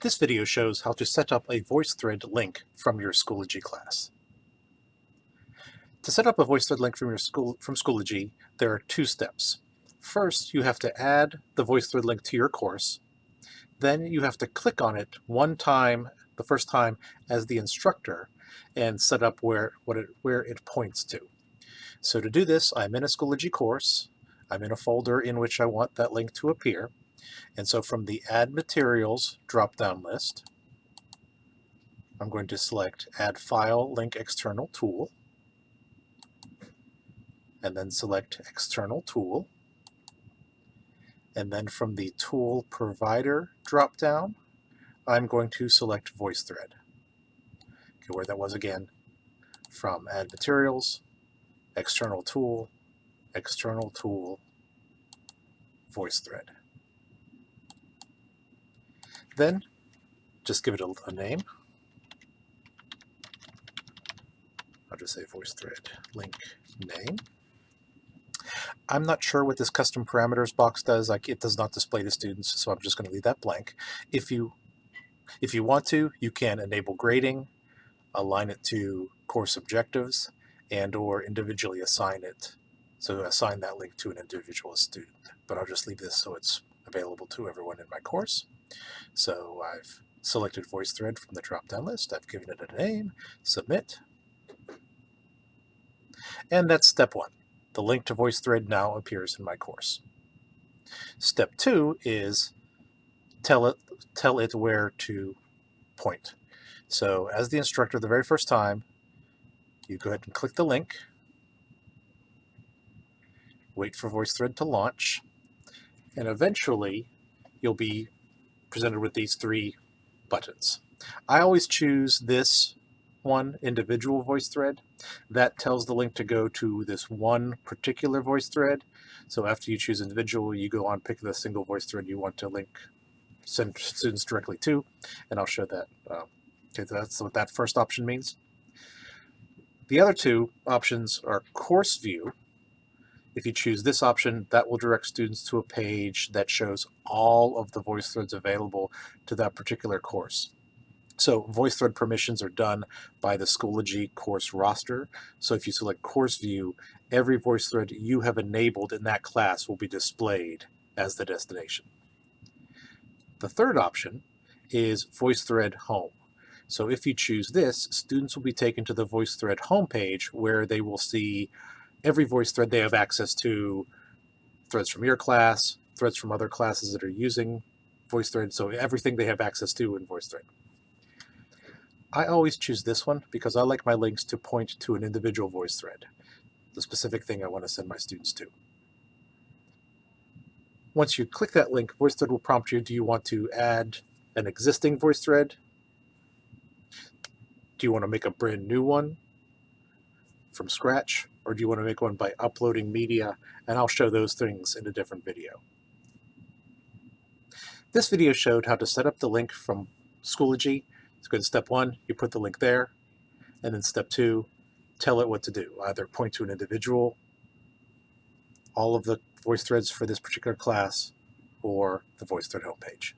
This video shows how to set up a VoiceThread link from your Schoology class. To set up a VoiceThread link from your school from Schoology, there are two steps. First, you have to add the VoiceThread link to your course. Then you have to click on it one time, the first time, as the instructor and set up where, what it, where it points to. So to do this, I'm in a Schoology course. I'm in a folder in which I want that link to appear. And so from the Add Materials drop-down list, I'm going to select Add File Link External Tool, and then select External Tool. And then from the Tool Provider drop-down, I'm going to select VoiceThread. Okay, where that was again, from Add Materials, External Tool, External Tool, VoiceThread. Then just give it a, a name. I'll just say VoiceThread link name. I'm not sure what this custom parameters box does. Like it does not display the students, so I'm just going to leave that blank. If you if you want to, you can enable grading, align it to course objectives, and or individually assign it. So assign that link to an individual student. But I'll just leave this so it's available to everyone in my course. So I've selected VoiceThread from the drop-down list. I've given it a name, submit. And that's step one. The link to VoiceThread now appears in my course. Step two is tell it, tell it where to point. So as the instructor the very first time, you go ahead and click the link, wait for VoiceThread to launch, and eventually you'll be presented with these three buttons. I always choose this one individual voice thread. That tells the link to go to this one particular voice thread. So after you choose individual, you go on, pick the single voice thread you want to link, send students directly to, and I'll show that. Uh, okay, that's what that first option means. The other two options are course view, if you choose this option, that will direct students to a page that shows all of the VoiceThreads available to that particular course. So VoiceThread permissions are done by the Schoology course roster. So if you select course view, every VoiceThread you have enabled in that class will be displayed as the destination. The third option is VoiceThread home. So if you choose this, students will be taken to the VoiceThread homepage where they will see every voice thread they have access to threads from your class, threads from other classes that are using VoiceThread, so everything they have access to in VoiceThread. I always choose this one because I like my links to point to an individual VoiceThread, the specific thing I want to send my students to. Once you click that link, VoiceThread will prompt you, do you want to add an existing VoiceThread? Do you want to make a brand new one from scratch? Or do you want to make one by uploading media? And I'll show those things in a different video. This video showed how to set up the link from Schoology. So go to step one, you put the link there, and then step two, tell it what to do. Either point to an individual, all of the VoiceThreads for this particular class, or the VoiceThread homepage.